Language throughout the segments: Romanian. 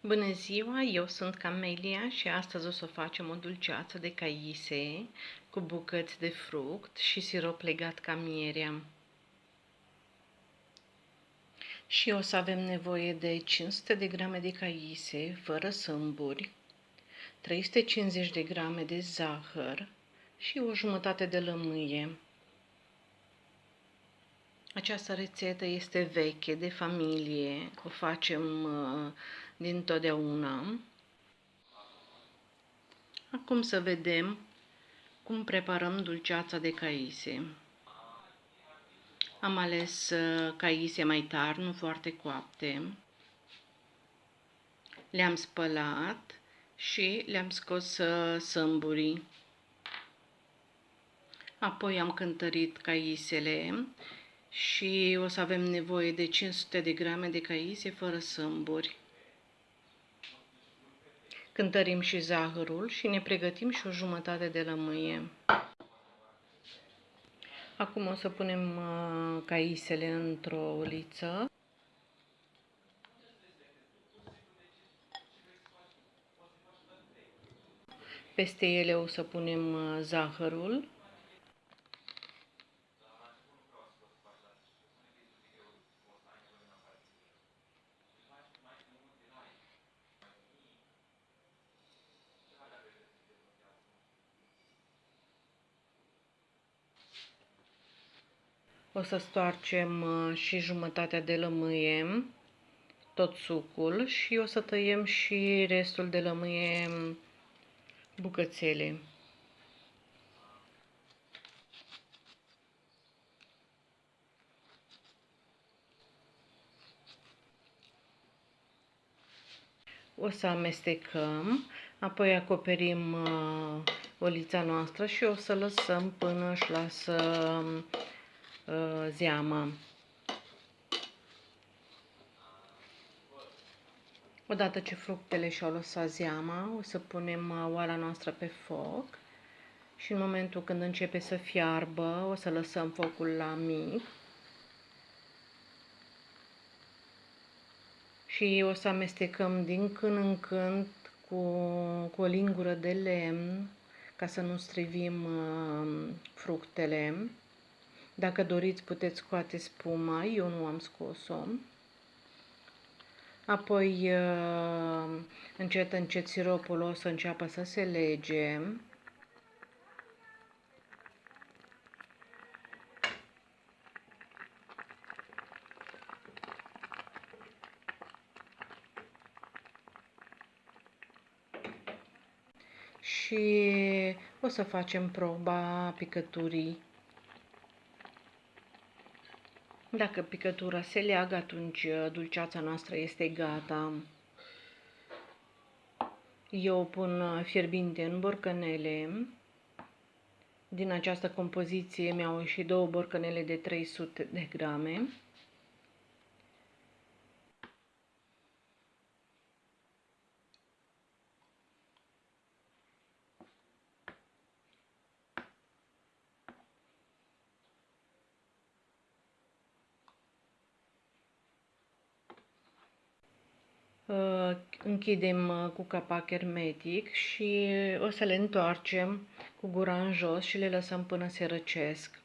Bună ziua, eu sunt Camelia și astăzi o să facem o dulceață de caise cu bucăți de fruct și sirop legat ca mierea. Și o să avem nevoie de 500 de grame de caise fără sâmburi, 350 de grame de zahăr și o jumătate de lămâie. Această rețetă este veche, de familie, o facem uh, din totdeauna. Acum să vedem cum preparăm dulceața de caise. Am ales uh, caise mai tari, nu foarte coapte. Le-am spălat și le-am scos uh, sâmburii. Apoi am cântărit caisele și o să avem nevoie de 500 de grame de caise fără sâmburi. Cântărim și zahărul și ne pregătim și o jumătate de lămâie. Acum o să punem uh, caisele într-o uliță. Peste ele o să punem uh, zahărul. O să stoarcem uh, și jumătatea de lămâie, tot sucul și o să tăiem și restul de lămâie bucățele. O să amestecăm, apoi acoperim uh, olița noastră și o să lăsăm până își lasă uh, zeama. Odată ce fructele și-au lăsat zeama, o să punem uh, oala noastră pe foc și în momentul când începe să fiarbă, o să lăsăm focul la mic și o să amestecăm din când în când cu, cu o lingură de lemn ca să nu strivim uh, fructele. Dacă doriți, puteți scoate spuma, eu nu am scos-o. Apoi, uh, încet, încet, siropul o să înceapă să se lege. Și o să facem proba picăturii Dacă picătura se leagă, atunci uh, dulceața noastră este gata. Eu pun uh, fierbinte în borcanele. Din această compoziție mi-au ieșit două borcanele de 300 de grame. Închidem uh, cu capac hermetic și o să le întoarcem cu gura în jos și le lăsăm până se răcesc.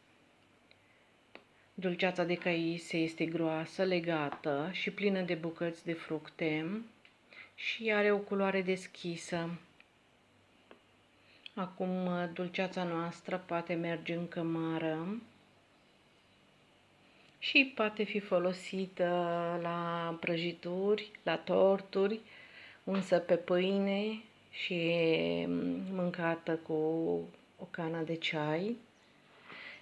Dulceața de caise este groasă, legată și plină de bucăți de fructe și are o culoare deschisă. Acum uh, dulceața noastră poate merge în cămară și poate fi folosită la prăjituri, la torturi, unsă pe pâine și mâncată cu o cană de ceai.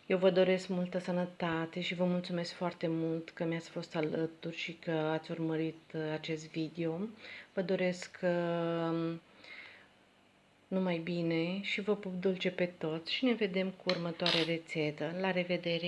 Eu vă doresc multă sănătate și vă mulțumesc foarte mult că mi-ați fost alături și că ați urmărit acest video. Vă doresc um, numai bine și vă pup dulce pe toți și ne vedem cu următoarea rețetă. La revedere!